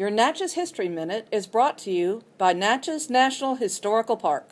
Your Natchez History Minute is brought to you by Natchez National Historical Park.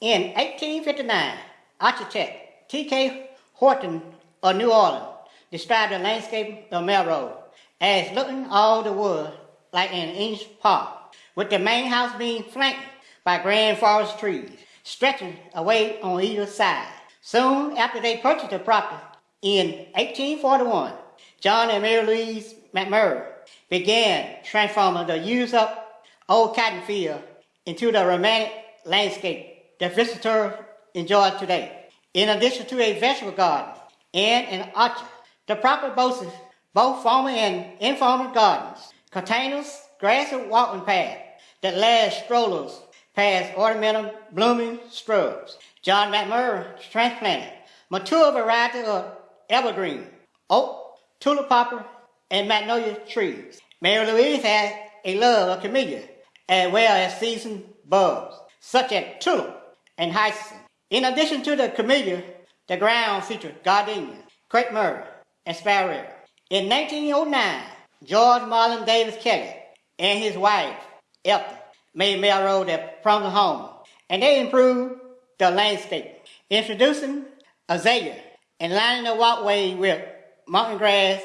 In 1859, architect T.K. Horton of New Orleans described the landscape of Melrose as looking all the world like an English park, with the main house being flanked by grand forest trees stretching away on either side. Soon after they purchased the property in 1841, John and Mary Louise McMurran began transforming the used up old cotton field into the romantic landscape that visitors enjoy today. In addition to a vegetable garden and an orchard, the property boasts both formal and informal gardens, containers, grass and walking paths that last strollers past ornamental blooming shrubs. John McMurran transplanted mature variety of evergreen, oak, tulip poplar, and magnolia trees. Mary Louise had a love of camellia, as well as seasoned bulbs, such as tulip and hyacinth. In addition to the camellia, the ground featured gardenia, crepe myrtle, and sparrow. In 1909, George Malin Davis Kelly and his wife, Ethel, made Melrose their promised home, and they improved the landscape, introducing azalea and lining the walkway with mountain grass.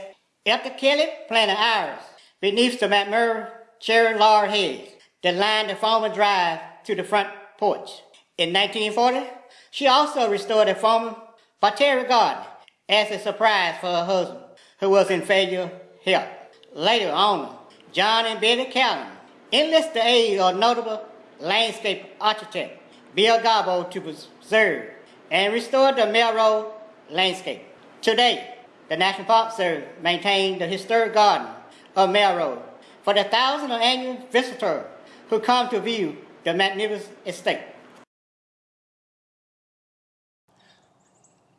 Ethel Kelly planted iris beneath the McMurran cherry laurel hedge that lined the former drive to the front porch. In 1940, she also restored the former Botanic Garden as a surprise for her husband, who was in failure health. Later on, John and Betty Callon enlisted the aid of notable landscape architect Bill Garbo to preserve and restore the Melrose landscape. Today, the National Park Service maintains the historic garden of Melrose for the thousands of annual visitors who come to view the magnificent estate.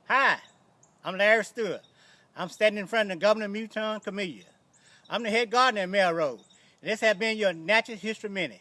Hi, I'm Larry Stewart. I'm standing in front of the Governor Mouton Camellia. I'm the head gardener at Melrose. and This has been your Natchez History Minute.